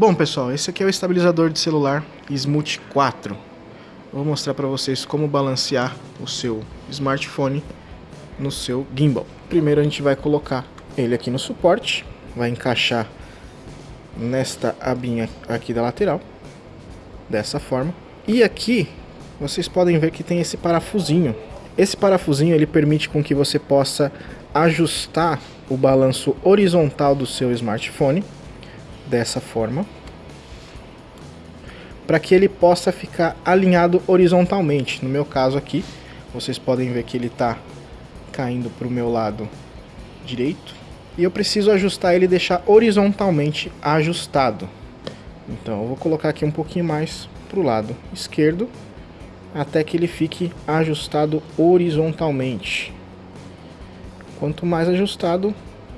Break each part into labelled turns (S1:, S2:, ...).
S1: Bom pessoal, esse aqui é o estabilizador de celular Smooth 4. vou mostrar para vocês como balancear o seu smartphone no seu gimbal. Primeiro a gente vai colocar ele aqui no suporte, vai encaixar nesta abinha aqui da lateral, dessa forma. E aqui vocês podem ver que tem esse parafusinho. Esse parafusinho ele permite com que você possa ajustar o balanço horizontal do seu smartphone dessa forma para que ele possa ficar alinhado horizontalmente. No meu caso aqui, vocês podem ver que ele está caindo para o meu lado direito e eu preciso ajustar ele e deixar horizontalmente ajustado. Então eu vou colocar aqui um pouquinho mais para o lado esquerdo até que ele fique ajustado horizontalmente. Quanto mais ajustado,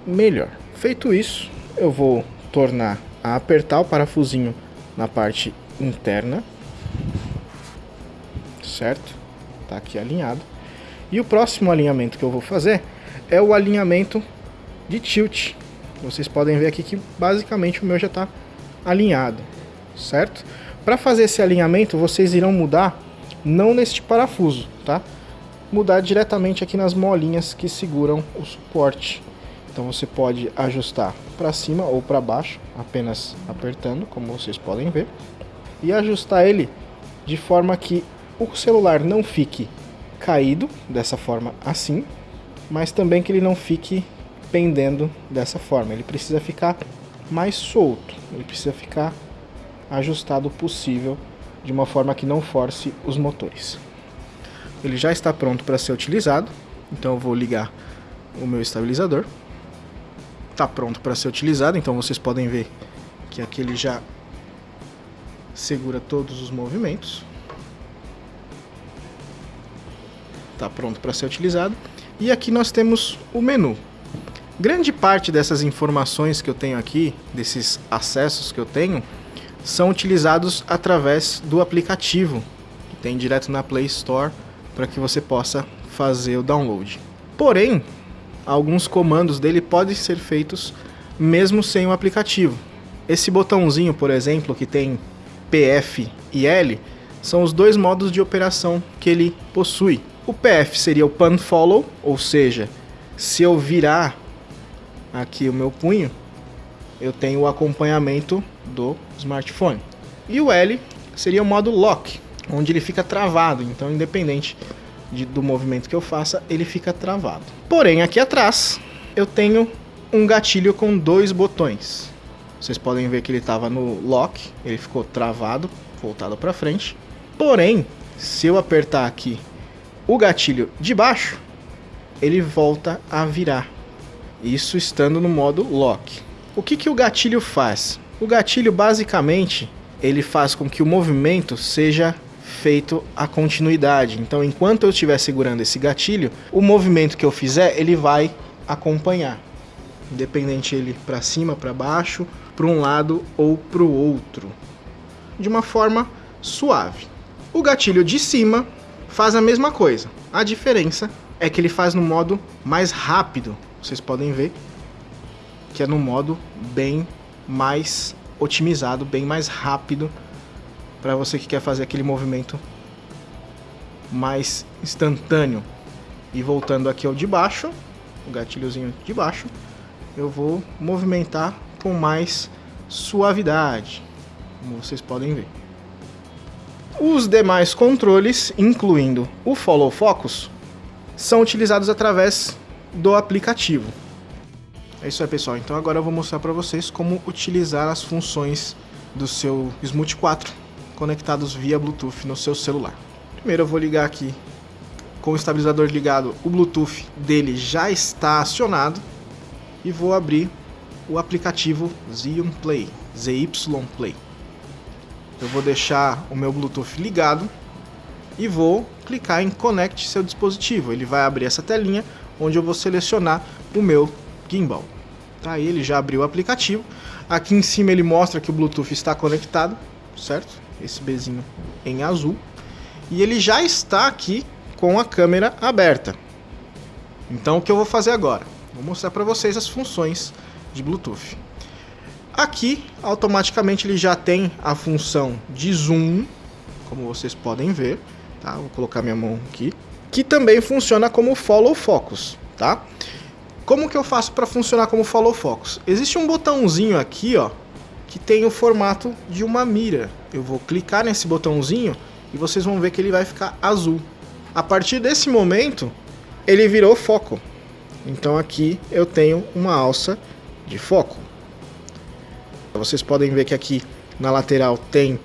S1: melhor. Feito isso, eu vou tornar a apertar o parafusinho na parte interna, certo? Tá aqui alinhado. E o próximo alinhamento que eu vou fazer é o alinhamento de tilt. Vocês podem ver aqui que basicamente o meu já está alinhado, certo? Para fazer esse alinhamento, vocês irão mudar não neste parafuso, tá? Mudar diretamente aqui nas molinhas que seguram o suporte. Então você pode ajustar para cima ou para baixo, apenas apertando, como vocês podem ver. E ajustar ele de forma que o celular não fique caído, dessa forma assim, mas também que ele não fique pendendo dessa forma. Ele precisa ficar mais solto, ele precisa ficar ajustado possível de uma forma que não force os motores. Ele já está pronto para ser utilizado, então eu vou ligar o meu estabilizador. Está pronto para ser utilizado, então vocês podem ver que aqui ele já segura todos os movimentos. Está pronto para ser utilizado. E aqui nós temos o menu. Grande parte dessas informações que eu tenho aqui, desses acessos que eu tenho, são utilizados através do aplicativo que tem direto na Play Store para que você possa fazer o download. Porém, alguns comandos dele podem ser feitos mesmo sem o aplicativo. Esse botãozinho, por exemplo, que tem PF e L, são os dois modos de operação que ele possui. O PF seria o Pan Follow, ou seja, se eu virar aqui o meu punho, eu tenho o acompanhamento do smartphone. E o L seria o modo lock, onde ele fica travado, então independente de, do movimento que eu faça, ele fica travado. Porém, aqui atrás eu tenho um gatilho com dois botões. Vocês podem ver que ele estava no lock, ele ficou travado, voltado para frente. Porém, se eu apertar aqui o gatilho de baixo, ele volta a virar. Isso estando no modo lock. O que, que o gatilho faz? O gatilho basicamente ele faz com que o movimento seja feito a continuidade. Então, enquanto eu estiver segurando esse gatilho, o movimento que eu fizer, ele vai acompanhar. Independente ele para cima, para baixo, para um lado ou para o outro. De uma forma suave. O gatilho de cima faz a mesma coisa. A diferença é que ele faz no modo mais rápido. Vocês podem ver que é no modo bem mais otimizado, bem mais rápido para você que quer fazer aquele movimento mais instantâneo. E voltando aqui ao de baixo, o gatilhozinho de baixo, eu vou movimentar com mais suavidade, como vocês podem ver. Os demais controles, incluindo o Follow Focus, são utilizados através do aplicativo. É isso aí, pessoal. Então agora eu vou mostrar para vocês como utilizar as funções do seu Smooth 4 conectados via Bluetooth no seu celular. Primeiro eu vou ligar aqui com o estabilizador ligado, o Bluetooth dele já está acionado e vou abrir o aplicativo Zion Play, ZY Play. Eu vou deixar o meu Bluetooth ligado e vou clicar em Connect seu dispositivo. Ele vai abrir essa telinha onde eu vou selecionar o meu gimbal. Tá, ele já abriu o aplicativo. Aqui em cima ele mostra que o Bluetooth está conectado, certo? Esse Bzinho em azul. E ele já está aqui com a câmera aberta. Então o que eu vou fazer agora? Vou mostrar para vocês as funções de Bluetooth. Aqui, automaticamente ele já tem a função de zoom, como vocês podem ver, tá? Vou colocar minha mão aqui, que também funciona como follow focus, tá? Como que eu faço para funcionar como follow focus? Existe um botãozinho aqui, ó, que tem o formato de uma mira. Eu vou clicar nesse botãozinho e vocês vão ver que ele vai ficar azul. A partir desse momento, ele virou foco. Então aqui eu tenho uma alça de foco. Vocês podem ver que aqui na lateral tem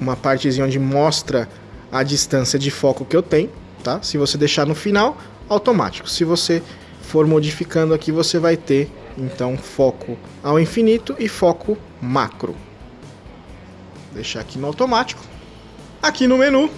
S1: uma partezinha onde mostra a distância de foco que eu tenho, tá? Se você deixar no final, automático. Se você for modificando aqui, você vai ter então foco ao infinito e foco macro. Deixar aqui no automático. Aqui no menu,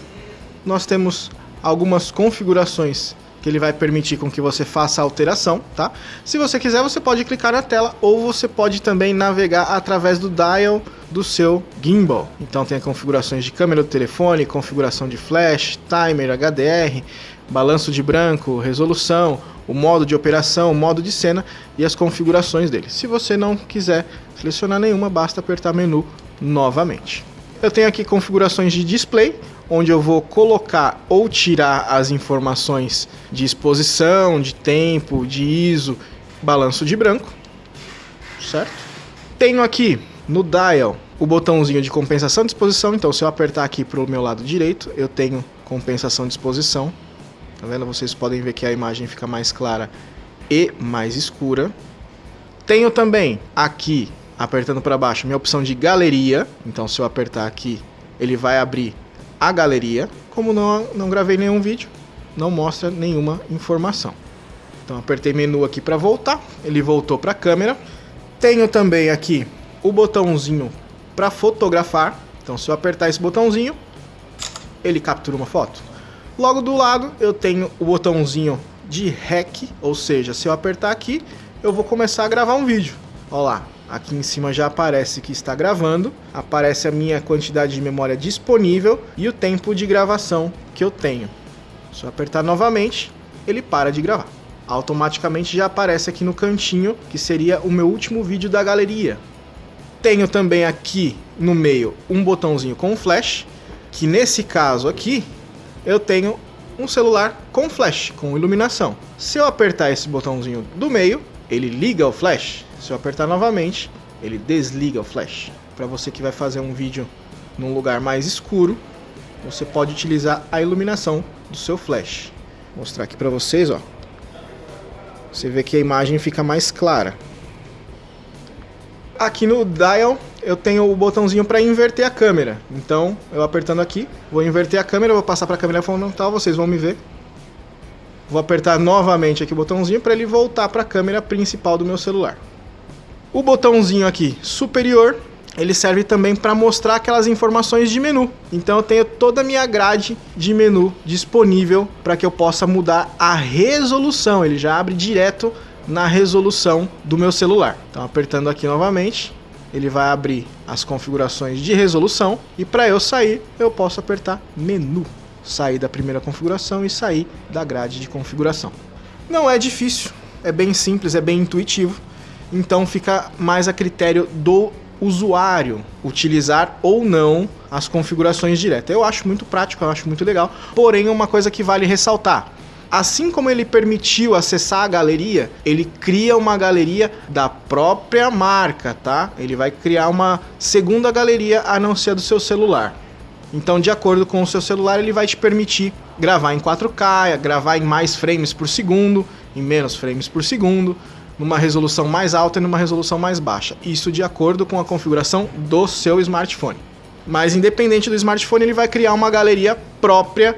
S1: nós temos algumas configurações que ele vai permitir com que você faça a alteração, tá? Se você quiser, você pode clicar na tela ou você pode também navegar através do dial do seu gimbal. Então tem configurações de câmera do telefone, configuração de flash, timer, HDR, balanço de branco, resolução, o modo de operação, o modo de cena e as configurações dele. Se você não quiser selecionar nenhuma, basta apertar menu novamente. Eu tenho aqui configurações de display, onde eu vou colocar ou tirar as informações de exposição, de tempo, de ISO, balanço de branco, certo? Tenho aqui no dial o botãozinho de compensação de exposição, então se eu apertar aqui para o meu lado direito, eu tenho compensação de exposição. Tá vendo? Vocês podem ver que a imagem fica mais clara e mais escura. Tenho também aqui apertando para baixo, minha opção de galeria. Então, se eu apertar aqui, ele vai abrir a galeria. Como não, não gravei nenhum vídeo, não mostra nenhuma informação. Então, apertei menu aqui para voltar. Ele voltou para a câmera. Tenho também aqui o botãozinho para fotografar. Então, se eu apertar esse botãozinho, ele captura uma foto. Logo do lado, eu tenho o botãozinho de REC, ou seja, se eu apertar aqui, eu vou começar a gravar um vídeo. Olha lá, Aqui em cima já aparece que está gravando, aparece a minha quantidade de memória disponível e o tempo de gravação que eu tenho. Se eu apertar novamente, ele para de gravar. Automaticamente já aparece aqui no cantinho, que seria o meu último vídeo da galeria. Tenho também aqui no meio um botãozinho com flash, que nesse caso aqui, eu tenho um celular com flash, com iluminação. Se eu apertar esse botãozinho do meio, ele liga o flash. Se eu apertar novamente, ele desliga o flash. Para você que vai fazer um vídeo num lugar mais escuro, você pode utilizar a iluminação do seu flash. Vou mostrar aqui para vocês, ó. Você vê que a imagem fica mais clara. Aqui no dial eu tenho o botãozinho para inverter a câmera. Então, eu apertando aqui, vou inverter a câmera, vou passar para a câmera frontal, vocês vão me ver. Vou apertar novamente aqui o botãozinho para ele voltar para a câmera principal do meu celular. O botãozinho aqui superior, ele serve também para mostrar aquelas informações de menu. Então eu tenho toda a minha grade de menu disponível para que eu possa mudar a resolução. Ele já abre direto na resolução do meu celular. Então apertando aqui novamente, ele vai abrir as configurações de resolução e para eu sair, eu posso apertar menu. Sair da primeira configuração e sair da grade de configuração. Não é difícil, é bem simples, é bem intuitivo então fica mais a critério do usuário utilizar ou não as configurações diretas. Eu acho muito prático, eu acho muito legal, porém uma coisa que vale ressaltar. Assim como ele permitiu acessar a galeria, ele cria uma galeria da própria marca, tá? Ele vai criar uma segunda galeria a não ser do seu celular. Então, de acordo com o seu celular, ele vai te permitir gravar em 4K, gravar em mais frames por segundo, em menos frames por segundo, numa resolução mais alta e numa resolução mais baixa. Isso de acordo com a configuração do seu smartphone. Mas independente do smartphone, ele vai criar uma galeria própria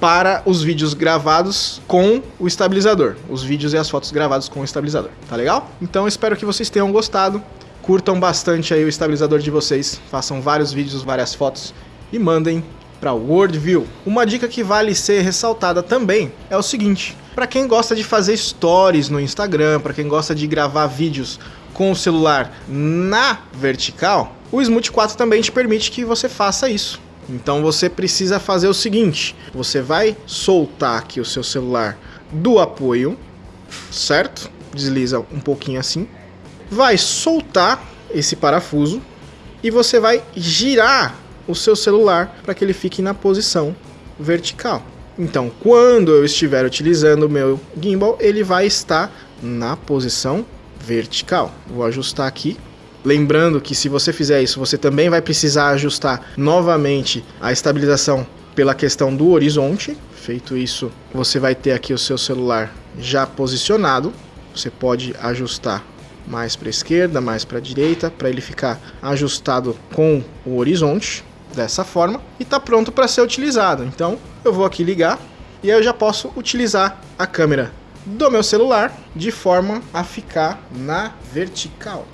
S1: para os vídeos gravados com o estabilizador. Os vídeos e as fotos gravados com o estabilizador. Tá legal? Então espero que vocês tenham gostado. Curtam bastante aí o estabilizador de vocês. Façam vários vídeos, várias fotos e mandem para Worldview. Uma dica que vale ser ressaltada também é o seguinte: para quem gosta de fazer stories no Instagram, para quem gosta de gravar vídeos com o celular na vertical, o Smooth 4 também te permite que você faça isso. Então você precisa fazer o seguinte: você vai soltar aqui o seu celular do apoio, certo? Desliza um pouquinho assim. Vai soltar esse parafuso e você vai girar o seu celular para que ele fique na posição vertical. Então, quando eu estiver utilizando o meu gimbal, ele vai estar na posição vertical. Vou ajustar aqui. Lembrando que se você fizer isso, você também vai precisar ajustar novamente a estabilização pela questão do horizonte. Feito isso, você vai ter aqui o seu celular já posicionado. Você pode ajustar mais para a esquerda, mais para a direita, para ele ficar ajustado com o horizonte dessa forma e está pronto para ser utilizado. Então eu vou aqui ligar e aí eu já posso utilizar a câmera do meu celular de forma a ficar na vertical.